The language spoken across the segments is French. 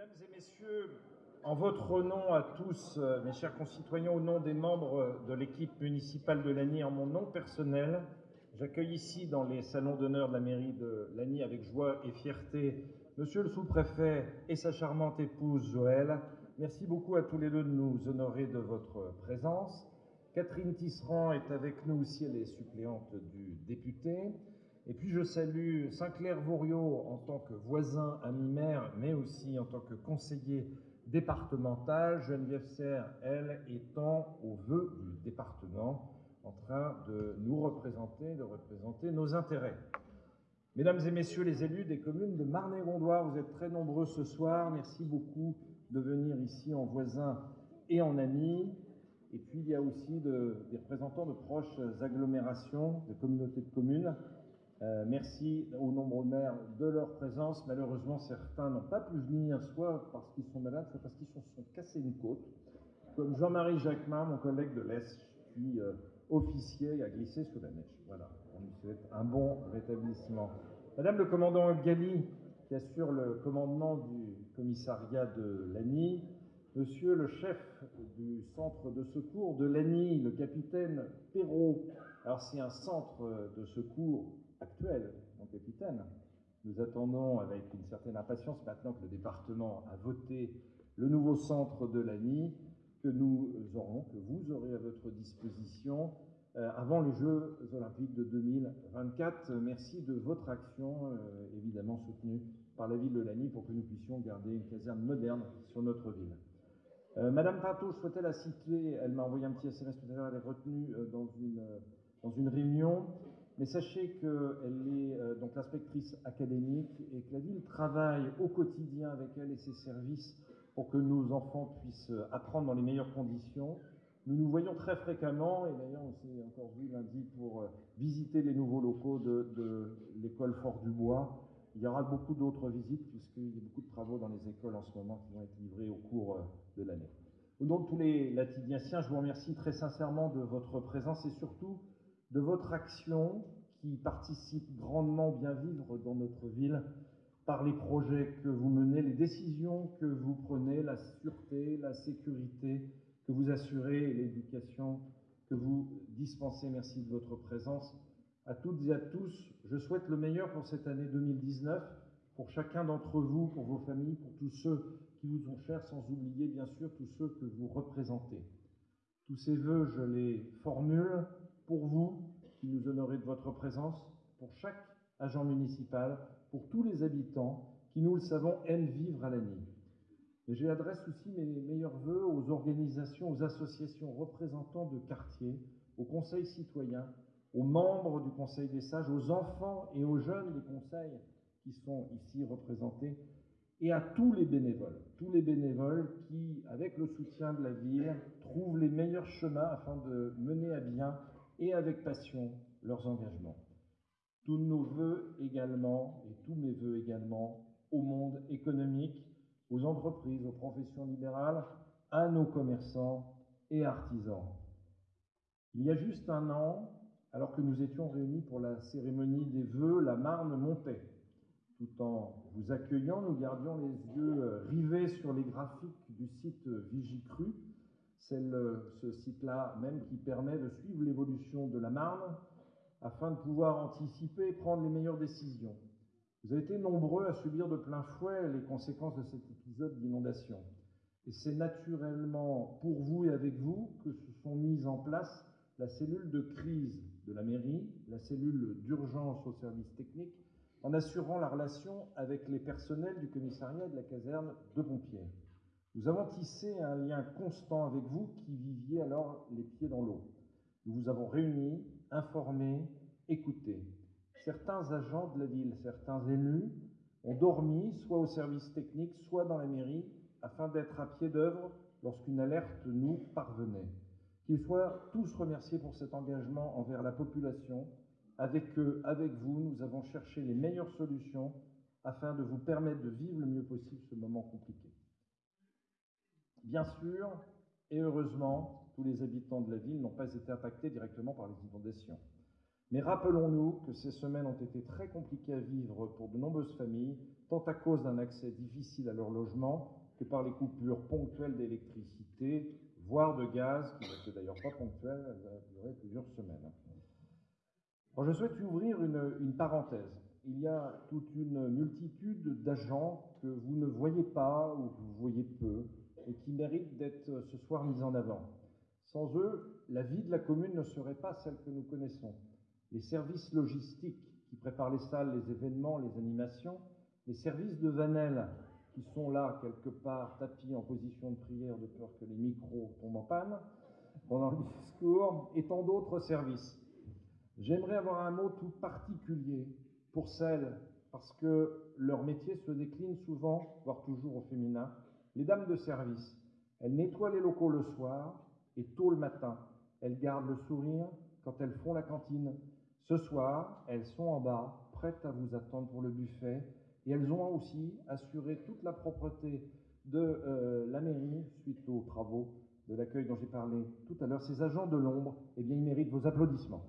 Mesdames et messieurs, en votre nom à tous, euh, mes chers concitoyens, au nom des membres de l'équipe municipale de Lagny, en mon nom personnel, j'accueille ici dans les salons d'honneur de la mairie de Lagny avec joie et fierté Monsieur le sous-préfet et sa charmante épouse Joël. Merci beaucoup à tous les deux de nous honorer de votre présence. Catherine Tisserand est avec nous aussi, elle est suppléante du député. Et puis je salue Saint-Clair-Vauriot en tant que voisin, ami-maire, mais aussi en tant que conseiller départemental. Geneviève Serre, elle, étant au vœu du département, en train de nous représenter, de représenter nos intérêts. Mesdames et messieurs les élus des communes de Marne-et-Gondoire, vous êtes très nombreux ce soir. Merci beaucoup de venir ici en voisins et en amis. Et puis il y a aussi des représentants de proches agglomérations, de communautés de communes. Euh, merci aux nombreux maires de leur présence. Malheureusement, certains n'ont pas pu venir, soit parce qu'ils sont malades, soit parce qu'ils se sont, cassés une côte. Comme Jean-Marie Jacquemin, mon collègue de l'Est, qui euh, officier a glissé sous la neige. Voilà, on lui souhaite un bon rétablissement. Madame le commandant Gali, qui assure le commandement du commissariat de Lagny, Monsieur le chef du centre de secours de Lagny, le capitaine Perrault. Alors c'est un centre de secours actuel, mon capitaine. Nous attendons avec une certaine impatience maintenant que le département a voté le nouveau centre de l'ANI, que nous aurons, que vous aurez à votre disposition euh, avant les Jeux olympiques de 2024. Merci de votre action, euh, évidemment soutenue par la ville de Lagny, pour que nous puissions garder une caserne moderne sur notre ville. Euh, Madame Pinto, je souhaitais la citer, elle m'a envoyé un petit SMS tout à l'heure, elle est retenue dans, une, dans une réunion. Mais sachez qu'elle est euh, donc l'inspectrice académique et que la ville travaille au quotidien avec elle et ses services pour que nos enfants puissent euh, apprendre dans les meilleures conditions. Nous nous voyons très fréquemment, et d'ailleurs on s'est encore vu lundi pour euh, visiter les nouveaux locaux de, l'école Fort du Bois. Il y aura beaucoup d'autres visites puisqu'il y a beaucoup de travaux dans les écoles en ce moment qui vont être livrés au cours de l'année. Au nom de tous les latiniaciens, je vous remercie très sincèrement de votre présence et surtout de votre action qui participe grandement bien vivre dans notre ville par les projets que vous menez, les décisions que vous prenez, la sûreté, la sécurité que vous assurez et l'éducation que vous dispensez. Merci de votre présence. À toutes et à tous, je souhaite le meilleur pour cette année 2019, pour chacun d'entre vous, pour vos familles, pour tous ceux qui vous sont chers, sans oublier bien sûr tous ceux que vous représentez. Tous ces vœux, je les formule pour vous, qui nous honorez de votre présence, pour chaque agent municipal, pour tous les habitants qui, nous le savons, aiment vivre à la nuit. Et j'adresse aussi mes meilleurs voeux aux organisations, aux associations représentants de quartiers, aux conseils citoyens, aux membres du Conseil des sages, aux enfants et aux jeunes des conseils qui sont ici représentés, et à tous les bénévoles, tous les bénévoles qui, avec le soutien de la ville, trouvent les meilleurs chemins afin de mener à bien et avec passion leurs engagements. Tous nos voeux également, et tous mes voeux également, au monde économique, aux entreprises, aux professions libérales, à nos commerçants et artisans. Il y a juste un an, alors que nous étions réunis pour la cérémonie des vœux, la Marne montait. Tout en vous accueillant, nous gardions les yeux rivés sur les graphiques du site Vigicru, ce site-là même qui permet de suivre l'évolution de la Marne afin de pouvoir anticiper et prendre les meilleures décisions. Vous avez été nombreux à subir de plein fouet les conséquences de cet épisode d'inondation. Et c'est naturellement pour vous et avec vous que se sont mises en place la cellule de crise de la mairie, la cellule d'urgence au service technique, en assurant la relation avec les personnels du commissariat de la caserne de pompiers. Nous avons tissé un lien constant avec vous qui viviez alors les pieds dans l'eau. Nous vous avons réunis, informés, écoutés. Certains agents de la ville, certains élus ont dormi soit au service technique, soit dans la mairie, afin d'être à pied d'œuvre lorsqu'une alerte nous parvenait. Qu'ils soient tous remerciés pour cet engagement envers la population. Avec eux, avec vous, nous avons cherché les meilleures solutions afin de vous permettre de vivre le mieux possible ce moment compliqué. Bien sûr, et heureusement, tous les habitants de la ville n'ont pas été impactés directement par les inondations. Mais rappelons-nous que ces semaines ont été très compliquées à vivre pour de nombreuses familles, tant à cause d'un accès difficile à leur logement que par les coupures ponctuelles d'électricité, voire de gaz, qui n'était d'ailleurs pas ponctuelle, elle a duré plusieurs semaines. je souhaite ouvrir une, une parenthèse. Il y a toute une multitude d'agents que vous ne voyez pas ou que vous voyez peu et qui méritent d'être ce soir mis en avant. Sans eux, la vie de la commune ne serait pas celle que nous connaissons. Les services logistiques qui préparent les salles, les événements, les animations, les services de Vanel qui sont là quelque part tapis en position de prière de peur que les micros tombent en panne pendant le discours, et tant d'autres services. J'aimerais avoir un mot tout particulier pour celles, parce que leur métier se décline souvent, voire toujours au féminin, les dames de service. Elles nettoient les locaux le soir et tôt le matin. Elles gardent le sourire quand elles font la cantine. Ce soir, elles sont en bas, prêtes à vous attendre pour le buffet, et elles ont aussi assuré toute la propreté de euh, la mairie suite aux travaux de l'accueil dont j'ai parlé tout à l'heure. Ces agents de l'ombre, eh bien, ils méritent vos applaudissements.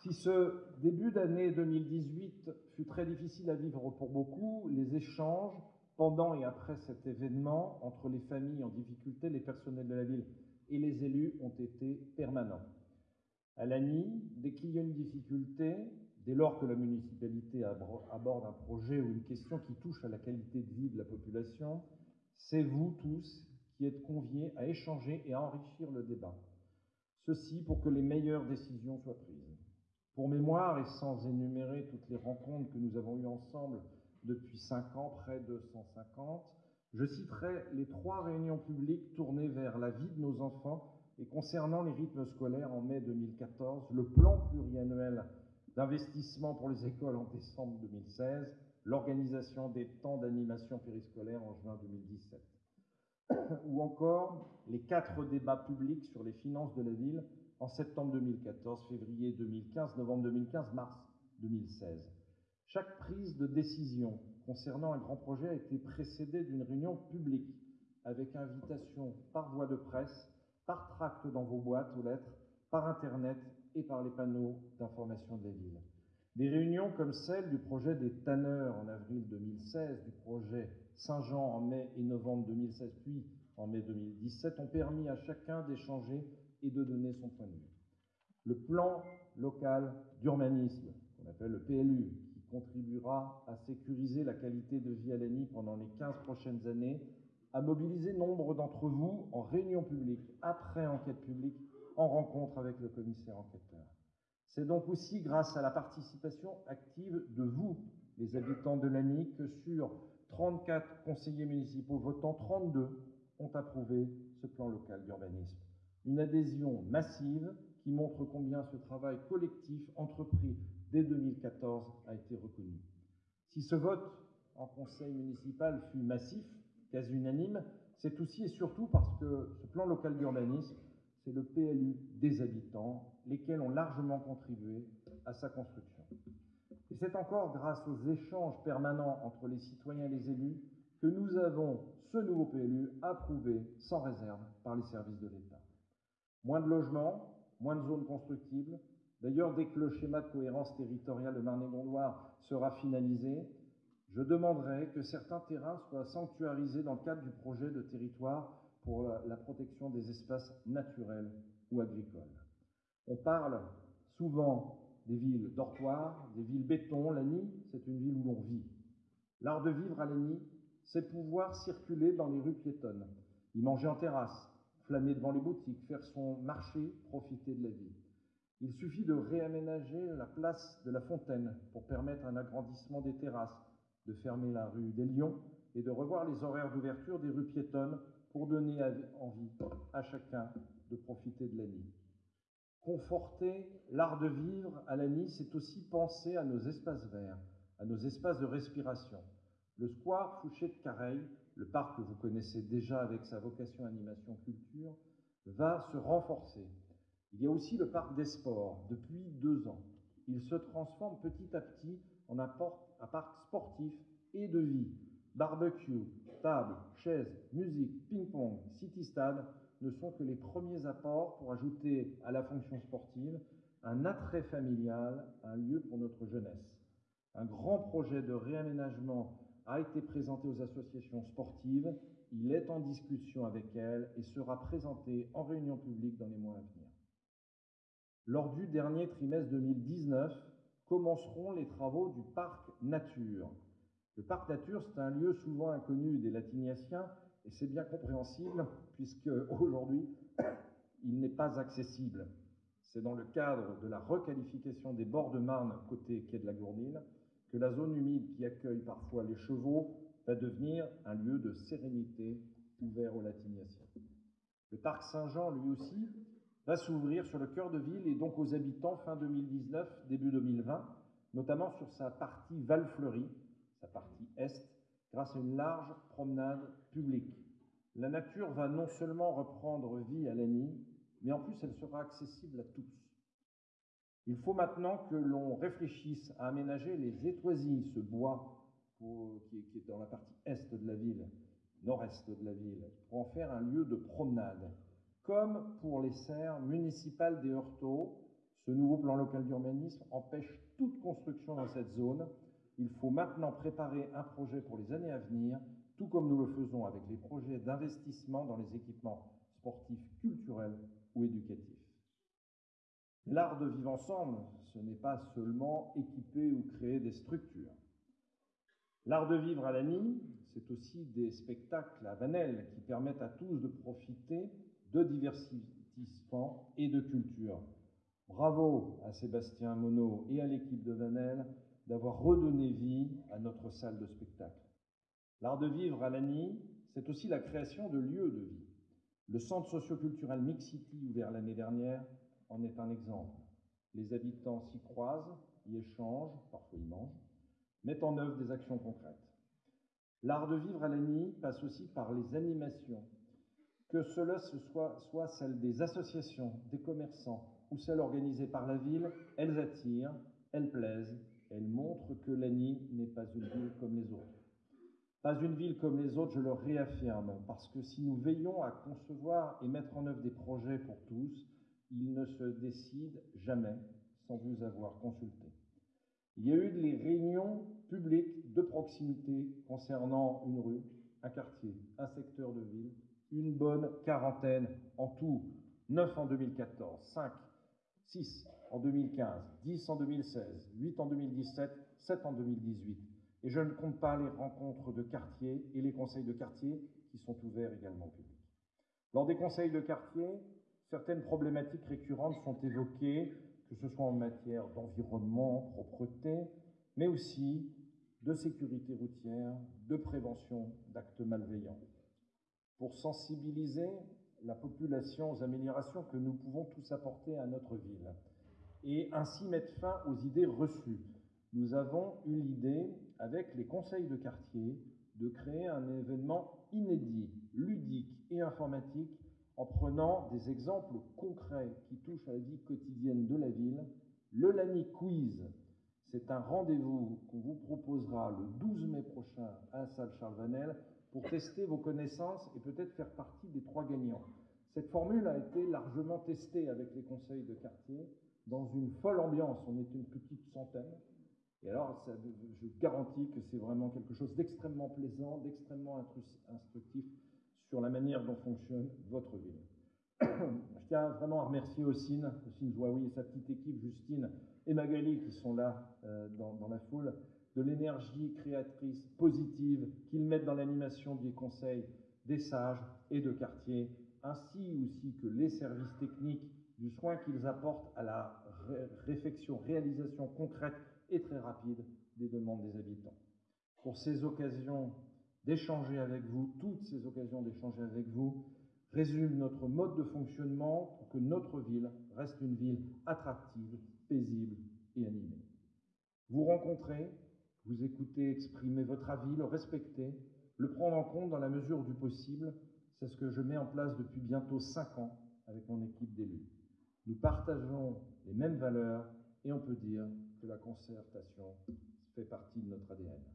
Si ce début d'année 2018 fut très difficile à vivre pour beaucoup, les échanges pendant et après cet événement entre les familles en difficulté, les personnels de la ville et les élus ont été permanents. À Lagny, dès qu'il y a une difficulté, dès lors que la municipalité aborde un projet ou une question qui touche à la qualité de vie de la population, c'est vous tous qui êtes conviés à échanger et à enrichir le débat. Ceci pour que les meilleures décisions soient prises. Pour mémoire, et sans énumérer toutes les rencontres que nous avons eues ensemble depuis cinq ans, près de 150, je citerai les trois réunions publiques tournées vers la vie de nos enfants et concernant les rythmes scolaires en mai 2014, le plan pluriannuel d'investissement pour les écoles en décembre 2016, l'organisation des temps d'animation périscolaire en juin 2017, ou encore les quatre débats publics sur les finances de la ville en septembre 2014, février 2015, novembre 2015, mars 2016. Chaque prise de décision concernant un grand projet a été précédée d'une réunion publique avec invitation par voie de presse, par tract dans vos boîtes aux lettres, par Internet et par les panneaux d'information de la ville. Des réunions comme celle du projet des tanneurs en avril 2016, du projet Saint-Jean en mai et novembre 2016, puis en mai 2017, ont permis à chacun d'échanger et de donner son point de vue. Le plan local d'urbanisme, qu'on appelle le PLU, qui contribuera à sécuriser la qualité de vie à l'ANI pendant les 15 prochaines années, a mobilisé nombre d'entre vous en réunion publique, après enquête publique, en rencontre avec le commissaire enquêteur. C'est donc aussi grâce à la participation active de vous, les habitants de l'ANI, que sur 34 conseillers municipaux votants, 32 ont approuvé ce plan local d'urbanisme une adhésion massive qui montre combien ce travail collectif entrepris dès 2014 a été reconnu. Si ce vote en conseil municipal fut massif, quasi unanime, c'est aussi et surtout parce que ce plan local d'urbanisme, c'est le PLU des habitants, lesquels ont largement contribué à sa construction. Et c'est encore grâce aux échanges permanents entre les citoyens et les élus que nous avons ce nouveau PLU approuvé sans réserve par les services de l'État. Moins de logements, moins de zones constructibles. D'ailleurs, dès que le schéma de cohérence territoriale de Marne-et-Gondoire sera finalisé, je demanderai que certains terrains soient sanctuarisés dans le cadre du projet de territoire pour la protection des espaces naturels ou agricoles. On parle souvent des villes dortoirs, des villes béton. Lagny, c'est une ville où l'on vit. L'art de vivre à Lagny, c'est pouvoir circuler dans les rues piétonnes, y manger en terrasse, flâner devant les boutiques, faire son marché, profiter de la vie. Il suffit de réaménager la place de la Fontaine pour permettre un agrandissement des terrasses, de fermer la rue des Lions et de revoir les horaires d'ouverture des rues piétonnes pour donner envie à chacun de profiter de la nuit. Conforter l'art de vivre à la nuit, c'est aussi penser à nos espaces verts, à nos espaces de respiration. Le square Fouché de Careil le parc que vous connaissez déjà avec sa vocation animation culture, va se renforcer. Il y a aussi le parc des sports depuis deux ans. Il se transforme petit à petit en un, parc sportif et de vie. Barbecue, tables, chaises, musique, ping-pong, city-stade ne sont que les premiers apports pour ajouter à la fonction sportive un attrait familial, un lieu pour notre jeunesse. Un grand projet de réaménagement a été présenté aux associations sportives, il est en discussion avec elles et sera présenté en réunion publique dans les mois à venir. Lors du dernier trimestre 2019, commenceront les travaux du parc nature. Le parc nature, c'est un lieu souvent inconnu des latiniaciens et c'est bien compréhensible puisque aujourd'hui, il n'est pas accessible. C'est dans le cadre de la requalification des bords de Marne côté quai de la Gournine que la zone humide qui accueille parfois les chevaux va devenir un lieu de sérénité ouvert aux latiniaciens. Le parc Saint-Jean, lui aussi, va s'ouvrir sur le cœur de ville et donc aux habitants fin 2019, début 2020, notamment sur sa partie Val-Fleury, sa partie est, grâce à une large promenade publique. La nature va non seulement reprendre vie à Lagny, mais en plus elle sera accessible à tous. Il faut maintenant que l'on réfléchisse à aménager les étoisies, ce bois qui, est dans la partie est de la ville, nord-est de la ville, pour en faire un lieu de promenade. Comme pour les serres municipales des Heurtaux, ce nouveau plan local d'urbanisme empêche toute construction dans cette zone. Il faut maintenant préparer un projet pour les années à venir, tout comme nous le faisons avec les projets d'investissement dans les équipements sportifs, culturels ou éducatifs. L'art de vivre ensemble, ce n'est pas seulement équiper ou créer des structures. L'art de vivre à Lagny, c'est aussi des spectacles à Vanel qui permettent à tous de profiter de divertissement et de culture. Bravo à Sébastien Monod et à l'équipe de Vanel d'avoir redonné vie à notre salle de spectacle. L'art de vivre à Lagny, c'est aussi la création de lieux de vie. Le centre socioculturel Mixity, ouvert l'année dernière, en est un exemple. Les habitants s'y croisent, y échangent, parfois y mangent, mettent en œuvre des actions concrètes. L'art de vivre à Lagny passe aussi par les animations, que cela soit, soit celle des associations, des commerçants ou celles organisées par la ville, elles attirent, elles plaisent, elles montrent que Lagny n'est pas une ville comme les autres. Pas une ville comme les autres, je le réaffirme, parce que si nous veillons à concevoir et mettre en œuvre des projets pour tous, ils ne se décident jamais sans vous avoir consulté. Il y a eu des réunions publiques de proximité concernant une rue, un quartier, un secteur de ville, une bonne quarantaine en tout, 9 en 2014, 5, 6 en 2015, 10 en 2016, 8 en 2017, 7 en 2018. Et je ne compte pas les rencontres de quartier et les conseils de quartier qui sont ouverts également au public. Lors des conseils de quartier, certaines problématiques récurrentes sont évoquées, que ce soit en matière d'environnement, propreté, mais aussi de sécurité routière, de prévention d'actes malveillants. Pour sensibiliser la population aux améliorations que nous pouvons tous apporter à notre ville et ainsi mettre fin aux idées reçues, nous avons eu l'idée, avec les conseils de quartier, de créer un événement inédit, ludique et informatique en prenant des exemples concrets qui touchent à la vie quotidienne de la ville. Le Lani Quiz, c'est un rendez-vous qu'on vous proposera le 12 mai prochain à la salle Charles Vanel pour tester vos connaissances et peut-être faire partie des trois gagnants. Cette formule a été largement testée avec les conseils de quartier dans une folle ambiance. On est une petite centaine. Et alors, je garantis que c'est vraiment quelque chose d'extrêmement plaisant, d'extrêmement instructif sur la manière dont fonctionne votre ville. Je tiens vraiment à remercier Ossine, Ossine Zouaoui et sa petite équipe, Justine et Magali, qui sont là euh, dans, la foule, de l'énergie créatrice positive qu'ils mettent dans l'animation des conseils des sages et de quartier, ainsi aussi que les services techniques du soin qu'ils apportent à la ré réflexion, réalisation concrète et très rapide des demandes des habitants. Pour ces occasions d'échanger avec vous, toutes ces occasions d'échanger avec vous, résument notre mode de fonctionnement pour que notre ville reste une ville attractive, paisible et animée. Vous rencontrez, vous écoutez exprimer votre avis, le respecter, le prendre en compte dans la mesure du possible, c'est ce que je mets en place depuis bientôt cinq ans avec mon équipe d'élus. Nous partageons les mêmes valeurs et on peut dire que la concertation fait partie de notre ADN.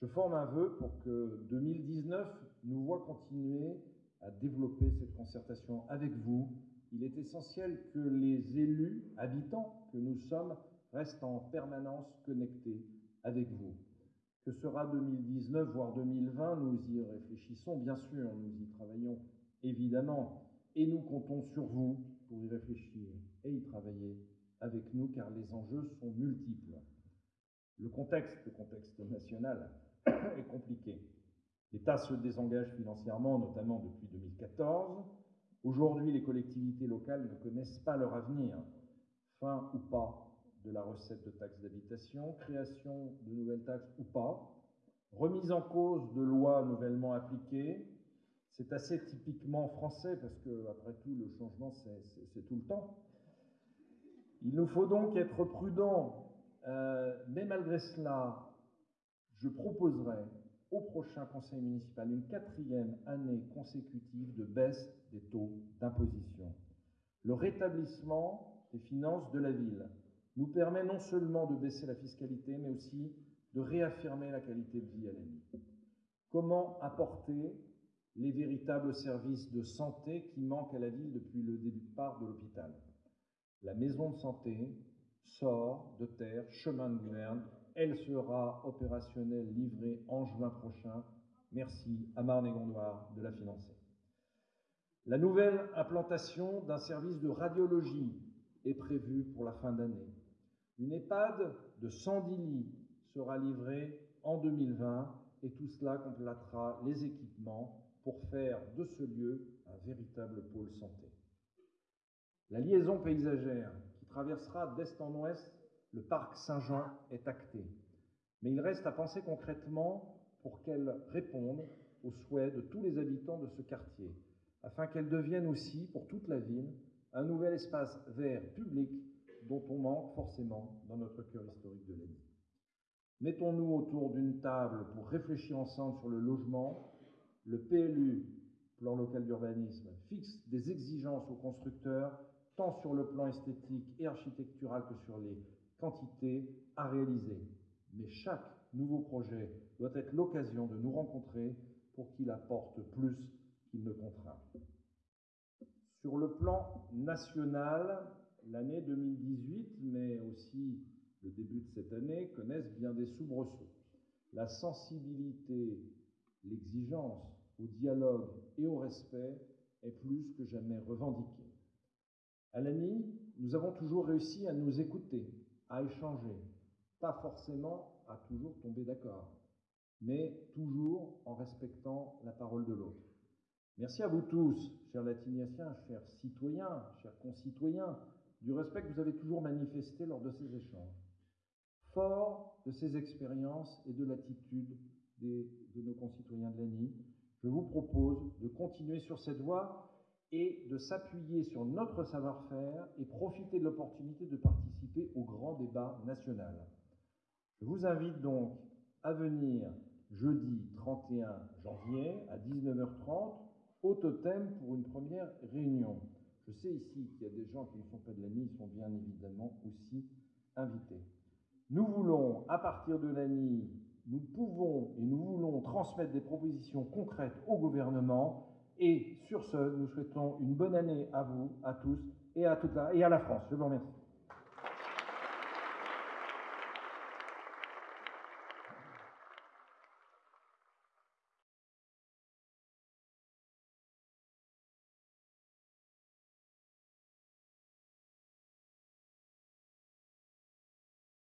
Je forme un vœu pour que 2019 nous voit continuer à développer cette concertation avec vous. Il est essentiel que les élus, habitants que nous sommes, restent en permanence connectés avec vous. Que sera 2019, voire 2020, nous y réfléchissons, bien sûr, nous y travaillons évidemment, et nous comptons sur vous pour y réfléchir et y travailler avec nous, car les enjeux sont multiples. Le contexte, le contexte national, est compliqué. L'État se désengage financièrement, notamment depuis 2014. Aujourd'hui, les collectivités locales ne connaissent pas leur avenir. Fin ou pas de la recette de taxes d'habitation, création de nouvelles taxes ou pas, remise en cause de lois nouvellement appliquées. C'est assez typiquement français parce que, après tout, le changement, c'est tout le temps. Il nous faut donc être prudents, euh, mais malgré cela, je proposerai au prochain conseil municipal une quatrième année consécutive de baisse des taux d'imposition. Le rétablissement des finances de la ville nous permet non seulement de baisser la fiscalité, mais aussi de réaffirmer la qualité de vie à la ville. Comment apporter les véritables services de santé qui manquent à la ville depuis le début de part de l'hôpital? La maison de santé sort de terre, chemin de gouverne, elle sera opérationnelle, livrée en juin prochain. Merci à Marne et Gondoire de la financer. La nouvelle implantation d'un service de radiologie est prévue pour la fin d'année. Une EHPAD de 110 lits sera livrée en 2020 et tout cela complétera les équipements pour faire de ce lieu un véritable pôle santé. La liaison paysagère qui traversera d'est en ouest le parc Saint-Jean est acté. Mais il reste à penser concrètement pour qu'elle réponde aux souhaits de tous les habitants de ce quartier, afin qu'elle devienne aussi, pour toute la ville, un nouvel espace vert public dont on manque forcément dans notre cœur historique de l'année. Mettons-nous autour d'une table pour réfléchir ensemble sur le logement. Le PLU, plan local d'urbanisme, fixe des exigences aux constructeurs, tant sur le plan esthétique et architectural que sur les quantité à réaliser. Mais chaque nouveau projet doit être l'occasion de nous rencontrer pour qu'il apporte plus qu'il ne contraint. Sur le plan national, l'année 2018, mais aussi le début de cette année, connaissent bien des soubresauts. La sensibilité, l'exigence au dialogue et au respect est plus que jamais revendiquée. À l'ANI, nous avons toujours réussi à nous écouter, à échanger, pas forcément à toujours tomber d'accord, mais toujours en respectant la parole de l'autre. Merci à vous tous, chers latiniaciens, chers citoyens, chers concitoyens, du respect que vous avez toujours manifesté lors de ces échanges. Fort de ces expériences et de l'attitude de nos concitoyens de l'ANI, je vous propose de continuer sur cette voie et de s'appuyer sur notre savoir-faire et profiter de l'opportunité de au grand débat national. Je vous invite donc à venir jeudi 31 janvier à 19h30 au totem pour une première réunion. Je sais ici qu'il y a des gens qui ne sont pas de l'ANI, ils sont bien évidemment aussi invités. Nous voulons, à partir de l'ANI, nous pouvons et nous voulons transmettre des propositions concrètes au gouvernement et sur ce, nous souhaitons une bonne année à vous, à tous et à, toute et à la France. Je vous remercie.